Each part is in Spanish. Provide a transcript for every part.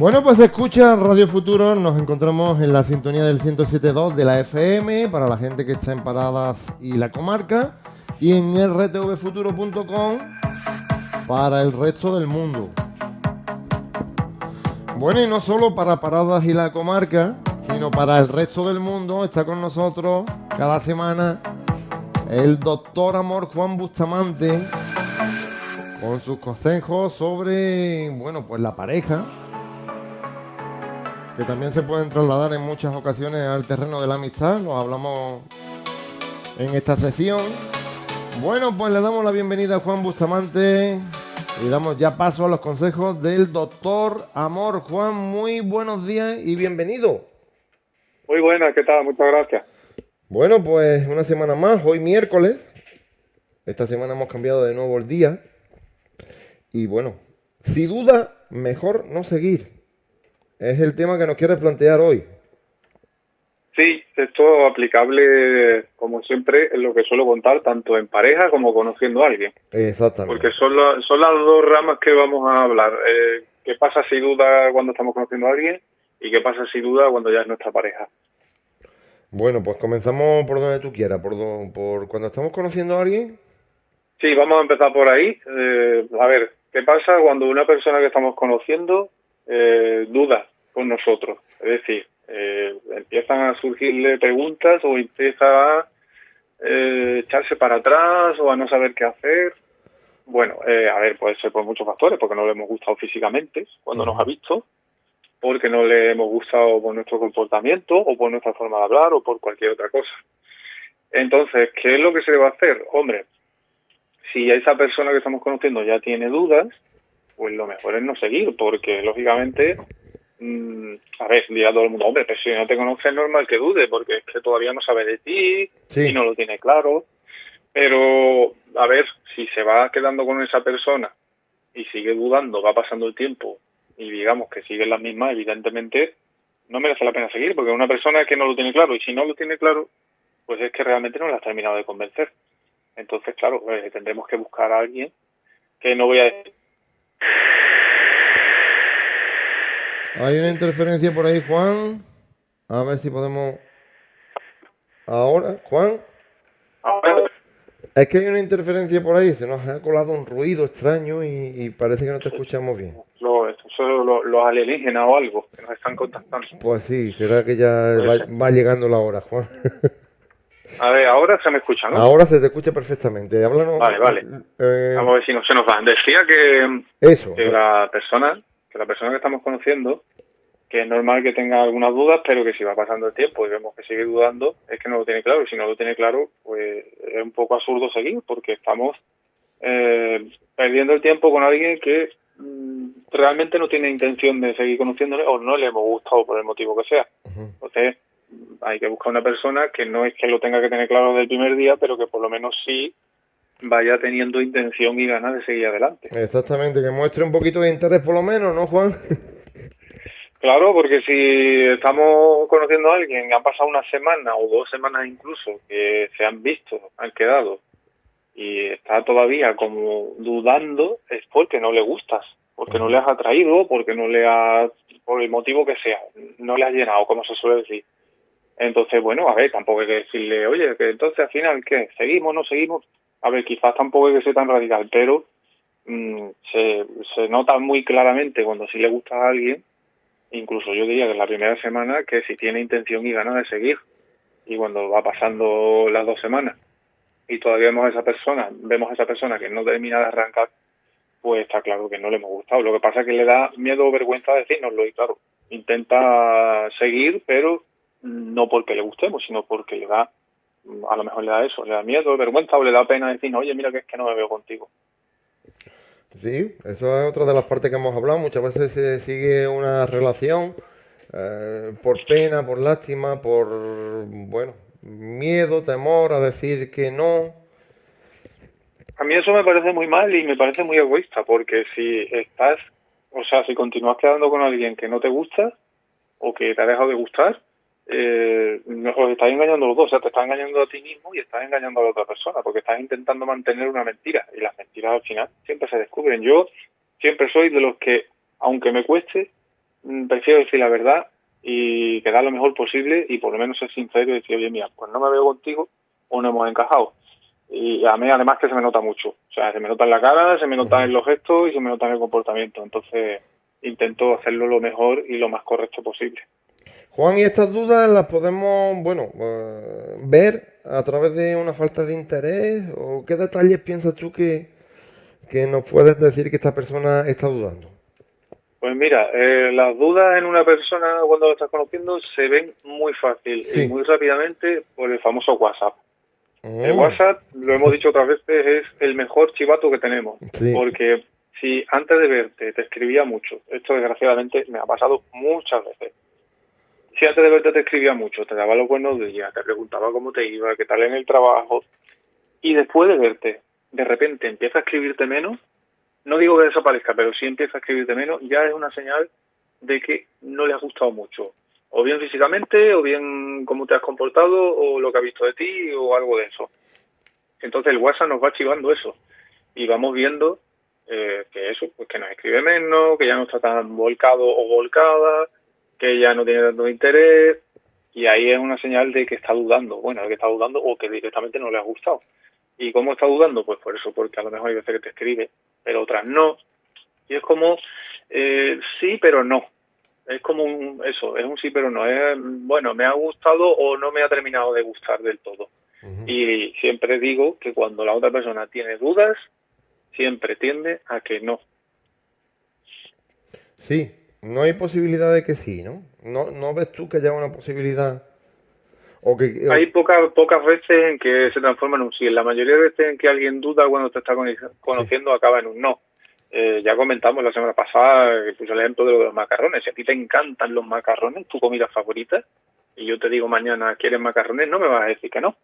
Bueno, pues escucha Radio Futuro, nos encontramos en la sintonía del 107.2 de la FM para la gente que está en Paradas y la comarca y en rtvfuturo.com para el resto del mundo. Bueno, y no solo para Paradas y la comarca, sino para el resto del mundo, está con nosotros cada semana el doctor Amor Juan Bustamante con sus consejos sobre, bueno, pues la pareja, que también se pueden trasladar en muchas ocasiones al terreno de la amistad, lo hablamos en esta sesión. Bueno, pues le damos la bienvenida a Juan Bustamante y damos ya paso a los consejos del doctor Amor. Juan, muy buenos días y bienvenido. Muy buenas, ¿qué tal? Muchas gracias. Bueno, pues una semana más, hoy miércoles. Esta semana hemos cambiado de nuevo el día. Y bueno, sin duda, mejor no seguir. Es el tema que nos quieres plantear hoy. Sí, esto aplicable, como siempre, es lo que suelo contar, tanto en pareja como conociendo a alguien. Exactamente. Porque son, son las dos ramas que vamos a hablar. Eh, ¿Qué pasa si duda cuando estamos conociendo a alguien? ¿Y qué pasa si duda cuando ya es nuestra pareja? Bueno, pues comenzamos por donde tú quieras. ¿Por, por cuando estamos conociendo a alguien? Sí, vamos a empezar por ahí. Eh, a ver, ¿qué pasa cuando una persona que estamos conociendo eh, duda con nosotros? Es decir, eh, empiezan a surgirle preguntas o empieza a eh, echarse para atrás o a no saber qué hacer. Bueno, eh, a ver, puede ser por muchos factores, porque no le hemos gustado físicamente cuando nos ha visto, porque no le hemos gustado por nuestro comportamiento o por nuestra forma de hablar o por cualquier otra cosa. Entonces, ¿qué es lo que se debe hacer? Hombre, si esa persona que estamos conociendo ya tiene dudas, pues lo mejor es no seguir, porque lógicamente Mm, a ver, dirá todo el mundo, hombre, pero si no te conoce es normal que dude, porque es que todavía no sabe de ti y no lo tiene claro. Pero, a ver, si se va quedando con esa persona y sigue dudando, va pasando el tiempo y digamos que sigue la misma, evidentemente no merece la pena seguir, porque una persona que no lo tiene claro y si no lo tiene claro, pues es que realmente no la has terminado de convencer. Entonces, claro, eh, tendremos que buscar a alguien que no voy a decir hay una interferencia por ahí, Juan. A ver si podemos. Ahora, Juan. Es que hay una interferencia por ahí, se nos ha colado un ruido extraño y, parece que no te escuchamos bien. son los, alienígenas o algo que nos están contactando. Pues sí, será que ya va, llegando la hora, Juan. A ver, ahora se me escucha, ¿no? Ahora se te escucha perfectamente. Háblanos. Vale, vale. Eh, Vamos a ver si no se nos va. Decía que, Eso. que la persona que la persona que estamos conociendo, que es normal que tenga algunas dudas, pero que si va pasando el tiempo y vemos que sigue dudando, es que no lo tiene claro. Y si no lo tiene claro, pues es un poco absurdo seguir, porque estamos eh, perdiendo el tiempo con alguien que mm, realmente no tiene intención de seguir conociéndole o no le hemos gustado por el motivo que sea. Entonces, hay que buscar una persona que no es que lo tenga que tener claro desde el primer día, pero que por lo menos sí vaya teniendo intención y ganas de seguir adelante. Exactamente, que muestre un poquito de interés por lo menos, ¿no, Juan? Claro, porque si estamos conociendo a alguien que han pasado una semana o dos semanas incluso que se han visto, han quedado y está todavía como dudando, es porque no le gustas, porque no le has atraído, porque no le has, por el motivo que sea, no le has llenado, como se suele decir. Entonces, bueno, a ver, tampoco hay que decirle, oye, que entonces al final, ¿qué? ¿Seguimos, no seguimos? a ver, quizás tampoco hay que ser tan radical, pero mm, se, nota muy claramente cuando sí le gusta a alguien, incluso yo diría que en la primera semana, que si tiene intención y ganas de seguir. Y cuando va pasando las dos semanas y todavía vemos a esa persona, vemos a esa persona que no termina de arrancar, pues está claro que no le hemos gustado. Lo que pasa es que le da miedo o vergüenza decirnoslo y claro, intenta seguir, pero no porque le gustemos, sino porque le da a lo mejor le da eso, le da miedo, vergüenza o le da pena decir, oye, mira que es que no me veo contigo. Sí, eso es otra de las partes que hemos hablado. Muchas veces se sigue una relación eh, por pena, por lástima, por, bueno, miedo, temor a decir que no. A mí eso me parece muy mal y me parece muy egoísta, porque si estás, o sea, si continúas quedando con alguien que no te gusta o que te ha dejado de gustar, eh, os estás engañando los dos, o sea, te estás engañando a ti mismo y estás engañando a la otra persona, porque estás intentando mantener una mentira y las mentiras al final siempre se descubren. Yo siempre soy de los que, aunque me cueste, mm, prefiero decir la verdad y quedar lo mejor posible y por lo menos ser sincero y decir, oye, mira, pues no me veo contigo o no hemos encajado. Y a mí además que se me nota mucho. O sea, se me nota en la cara, se me nota en los gestos y se me nota en el comportamiento. Entonces intento hacerlo lo mejor y lo más correcto posible. Juan, ¿y estas dudas las podemos, bueno, eh, ver a través de una falta de interés? ¿O qué detalles piensas tú que, que nos puedes decir que esta persona está dudando? Pues mira, eh, las dudas en una persona cuando lo estás conociendo se ven muy fácil y muy rápidamente por el famoso WhatsApp. El oh. WhatsApp, lo hemos dicho otras veces, es el mejor chivato que tenemos. Porque si antes de verte te escribía mucho, esto desgraciadamente me ha pasado muchas veces. Si antes de verte te escribía mucho, te daba los buenos días, te preguntaba cómo te iba, qué tal en el trabajo, y después de verte, de repente empieza a escribirte menos, no digo que desaparezca, pero si empieza a escribirte menos, ya es una señal de que no le ha gustado mucho. O bien físicamente, o bien cómo te has comportado, o lo que ha visto de ti, o algo de eso. Entonces el WhatsApp nos va archivando eso. Y vamos viendo eh, que eso, pues que nos escribe menos, que ya no está tan volcado o volcada, que ya no tiene tanto interés. Y ahí es una señal de que está dudando. Bueno, de que está dudando o que directamente no le ha gustado. ¿Y cómo está dudando? Pues por eso, porque a lo mejor hay veces que te escribe, pero otras no. Y es como, eh, sí, pero no. Es como un, eso, es un sí, pero no. Es, bueno, me ha gustado o no me ha terminado de gustar del todo. Y siempre digo que cuando la otra persona tiene dudas, siempre tiende a que no. Sí, no hay posibilidad de que sí, ¿no? ¿No, no ves tú que haya una posibilidad hay pocas pocas veces en que se transforma en un sí. La mayoría de veces en que alguien duda cuando te está conociendo acaba en un no. Eh, ya comentamos la semana pasada, que puse el ejemplo de, los macarrones. Si a ti te encantan los macarrones, tu comida favorita, y yo te digo mañana, ¿quieres macarrones? No me vas a decir que no.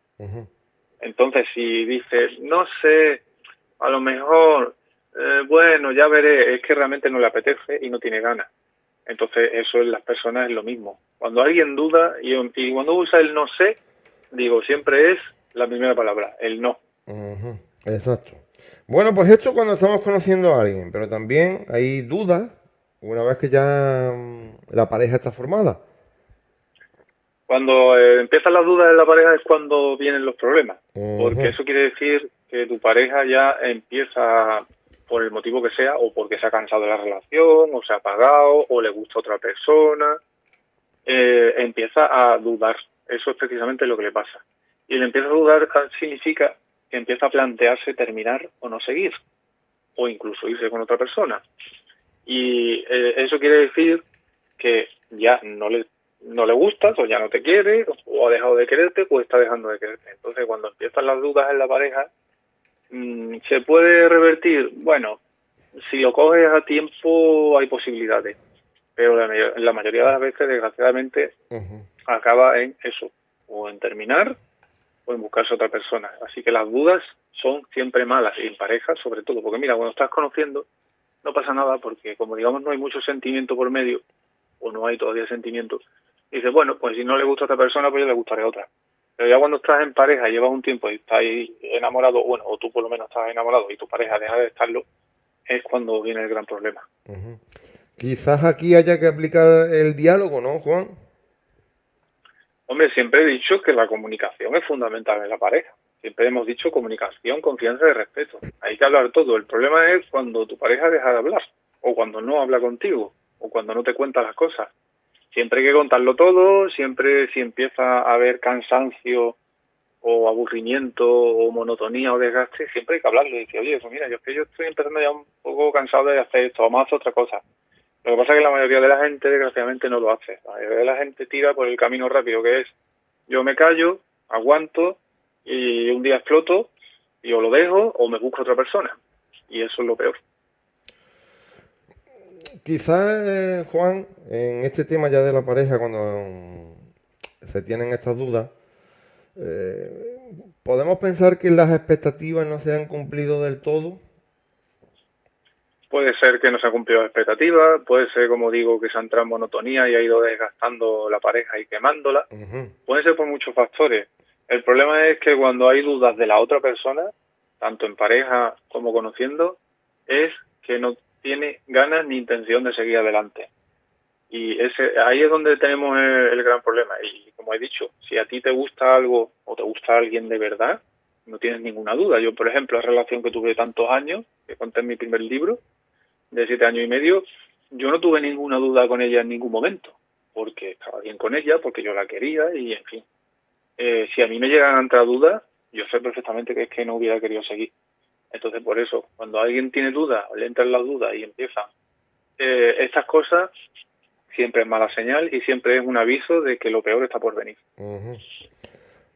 Entonces, si dices, no sé, a lo mejor, eh, bueno, ya veré, es que realmente no le apetece y no tiene ganas. Entonces, eso en las personas es lo mismo. Cuando alguien duda y, cuando usa el no sé, digo, siempre es la primera palabra, el no. Exacto. Bueno, pues esto cuando estamos conociendo a alguien, pero también hay dudas una vez que ya mm, la pareja está formada. Cuando eh, empiezan las dudas en la pareja es cuando vienen los problemas, porque eso quiere decir que tu pareja ya empieza por el motivo que sea, o porque se ha cansado de la relación, o se ha apagado, o le gusta otra persona, eh, empieza a dudar. Eso es precisamente lo que le pasa. Y el empieza a dudar significa que empieza a plantearse terminar o no seguir, o incluso irse con otra persona. Y eh, eso quiere decir que ya no le no le gustas o ya no te quiere o ha dejado de quererte o está dejando de quererte. Entonces cuando empiezan las dudas en la pareja ¿Se puede revertir? Bueno, si lo coges a tiempo hay posibilidades, pero la, la mayoría de las veces, desgraciadamente, acaba en eso, o en terminar o en buscarse otra persona. Así que las dudas son siempre malas, y en pareja sobre todo, porque mira, cuando estás conociendo no pasa nada porque como digamos no hay mucho sentimiento por medio, o no hay todavía sentimiento, dices, bueno, pues si no le gusta a esta persona, pues yo le gustaré a otra. Pero ya cuando estás en pareja, llevas un tiempo y estás enamorado, bueno, o tú por lo menos estás enamorado y tu pareja deja de estarlo, es cuando viene el gran problema. Quizás aquí haya que aplicar el diálogo, ¿no, Juan? Hombre, siempre he dicho que la comunicación es fundamental en la pareja. Siempre hemos dicho comunicación, confianza y respeto. Hay que hablar todo. El problema es cuando tu pareja deja de hablar, o cuando no habla contigo, o cuando no te cuenta las cosas siempre hay que contarlo todo, siempre si empieza a haber cansancio o aburrimiento o monotonía o desgaste, siempre hay que hablarlo y decir, oye, pues mira, yo es que yo estoy empezando ya un poco cansado de hacer esto, vamos a hacer otra cosa. Lo que pasa es que la mayoría de la gente, desgraciadamente, no lo hace. La mayoría de la gente tira por el camino rápido, que es yo me callo, aguanto y un día exploto y o lo dejo o me busco otra persona. Y eso es lo peor. Quizás, eh, Juan, en este tema ya de la pareja, cuando mm, se tienen estas dudas, eh, ¿podemos pensar que las expectativas no se han cumplido del todo? Puede ser que no se han cumplido las expectativas, puede ser, como digo, que se ha entrado en monotonía y ha ido desgastando la pareja y quemándola. Puede ser por muchos factores. El problema es que cuando hay dudas de la otra persona, tanto en pareja como conociendo, es que no tiene ganas ni intención de seguir adelante. Y ese, ahí es donde tenemos el, gran problema. Y como he dicho, si a ti te gusta algo o te gusta alguien de verdad, no tienes ninguna duda. Yo, por ejemplo, la relación que tuve tantos años, que conté en mi primer libro, de siete años y medio, yo no tuve ninguna duda con ella en ningún momento, porque estaba bien con ella, porque yo la quería y, en fin. Eh, si a mí me llegan a entrar dudas, yo sé perfectamente que es que no hubiera querido seguir. Entonces, por eso, cuando alguien tiene dudas, le entran las dudas y empieza eh, estas cosas, siempre es mala señal y siempre es un aviso de que lo peor está por venir.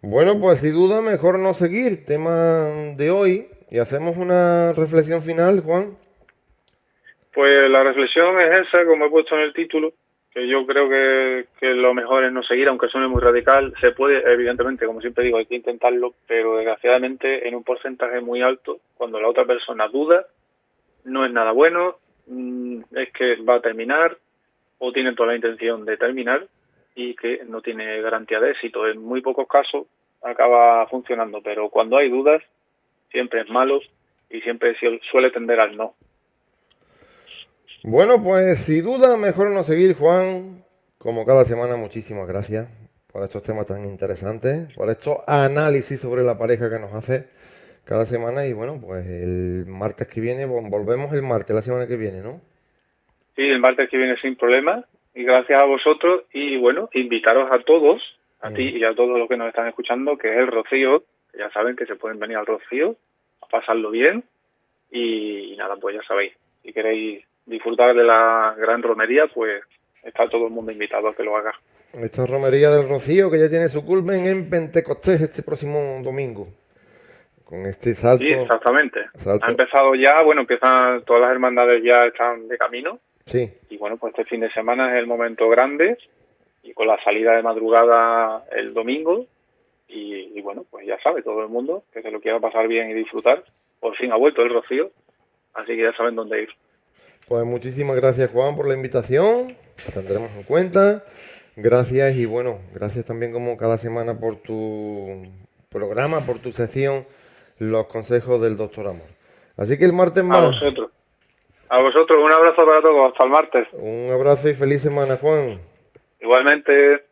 Bueno, pues sin duda mejor no seguir. Tema de hoy. Y hacemos una reflexión final, Juan. Pues la reflexión es esa, como he puesto en el título, que yo creo que, lo mejor es no seguir, aunque suene muy radical. Se puede, evidentemente, como siempre digo, hay que intentarlo, pero desgraciadamente en un porcentaje muy alto, cuando la otra persona duda, no es nada bueno, mm, es que va a terminar o tiene toda la intención de terminar y que no tiene garantía de éxito. En muy pocos casos acaba funcionando, pero cuando hay dudas siempre es malo y siempre suele tender al no. Bueno, pues sin duda mejor no seguir, Juan. Como cada semana, muchísimas gracias por estos temas tan interesantes, por estos análisis sobre la pareja que nos hace cada semana. Y bueno, pues el martes que viene, volvemos el martes, la semana que viene, ¿no? Sí, el martes que viene sin problema. Y gracias a vosotros. Y bueno, invitaros a todos, a ti y a todos los que nos están escuchando, que es el Rocío. Ya saben que se pueden venir al Rocío a pasarlo bien. Y, y nada, pues ya sabéis, si queréis disfrutar de la gran romería, pues está todo el mundo invitado a que lo haga. Esta romería del Rocío que ya tiene su culmen en Pentecostés este próximo domingo. Con este salto. Sí, exactamente. Ha empezado ya, bueno, empiezan todas las hermandades ya están de camino. Sí. Y bueno, pues este fin de semana es el momento grande y con la salida de madrugada el domingo. Y, y bueno, pues ya sabe todo el mundo que se lo quiera pasar bien y disfrutar. Por fin ha vuelto el Rocío, así que ya saben dónde ir. Pues muchísimas gracias Juan por la invitación, la tendremos en cuenta. Gracias y bueno, gracias también como cada semana por tu programa, por tu sesión, los consejos del doctor Amor. Así que el martes más. A vosotros. A vosotros, un abrazo para todos, hasta el martes. Un abrazo y feliz semana, Juan. Igualmente.